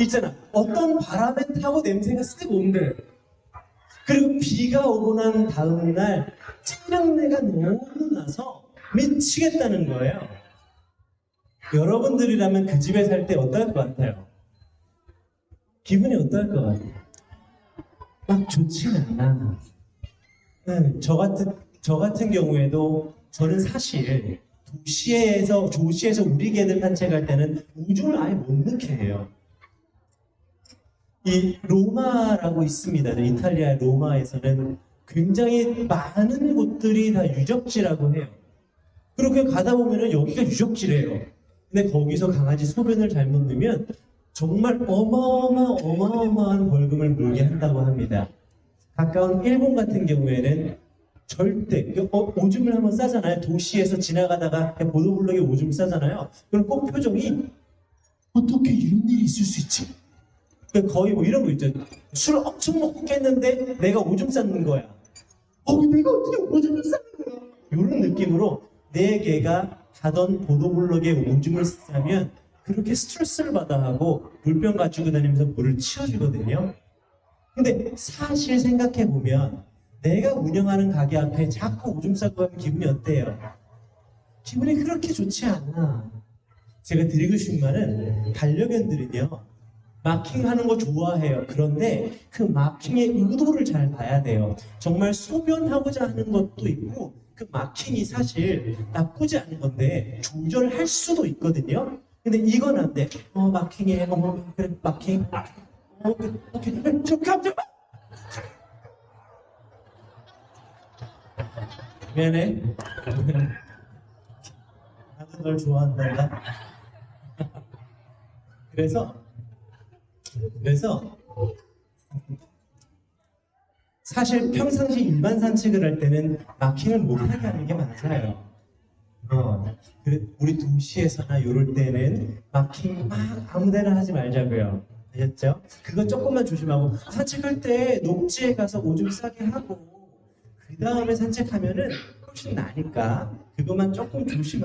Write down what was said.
있잖아. 어떤 바람에 타고 냄새가 쓱 온대. 그리고 비가 오고 난 다음날 찌릉내가 너무 나서 미치겠다는 거예요. 여러분들이라면 그 집에 살 때 어떨 것 같아요? 기분이 어떨 것 같아요? 막 좋진 않아. 네, 저 같은 저 같은 경우에도 저는 사실 도시에서 도시에서 우리 개들 산책할 때는 우중을 아예 못 넣게 해요. 이 로마라고 있습니다. 네, 이탈리아 로마에서는 굉장히 많은 곳들이 다 유적지라고 해요. 그렇게 가다 보면은 여기가 유적지래요. 근데 거기서 강아지 소변을 잘못 넣으면 정말 어마어마 어마어마한 벌금을 물게 한다고 합니다. 가까운 일본 같은 경우에는 절대 어, 오줌을 한번 싸잖아요. 도시에서 지나가다가 보도블록에 오줌 싸잖아요. 그럼 꼭 표정이 어떻게 이런 일이 있을 수 있지? 그러니까 거의 뭐 이런 거 있죠. 술을 엄청 먹고 깼는데 내가 오줌 쌌는 거야. 어, 내가 어떻게 오줌을 쌌는 거야? 이런 느낌으로 내 개가 가던 보도블록에 오줌을 싸면 그렇게 스트레스를 받아 하고 물병 가지고 다니면서 물을 치워주거든요. 근데 사실 생각해 보면 내가 운영하는 가게 앞에 자꾸 오줌 싸고 하면 기분이 어때요? 기분이 그렇게 좋지 않아. 제가 드리고 싶은 말은 반려견들은요 마킹하는 거 좋아해요. 그런데 그 마킹의 의도를 잘 봐야 돼요. 정말 소변하고자 하는 것도 있고 그 마킹이 사실 나쁘지 않은 건데 조절할 수도 있거든요. 근데 이건 안 돼. 어 마킹해. 어머 그래 마킹. 어 그, 오케이. 저 깜짝. 미안해. 나도 널 좋아한다. 그래서 그래서 사실 평상시 일반 산책을 할 때는 마킹을 못하게 하는 게 맞아요. 어, 그래, 우리 도시에서나 이럴 때는 마킹 막 아무데나 하지 말자고요. 아셨죠? 그거 조금만 조심하고 산책할 때 녹지에 가서 오줌 싸게 하고 그 다음에 산책하면은 훨씬 나니까 그것만 조금 조심하고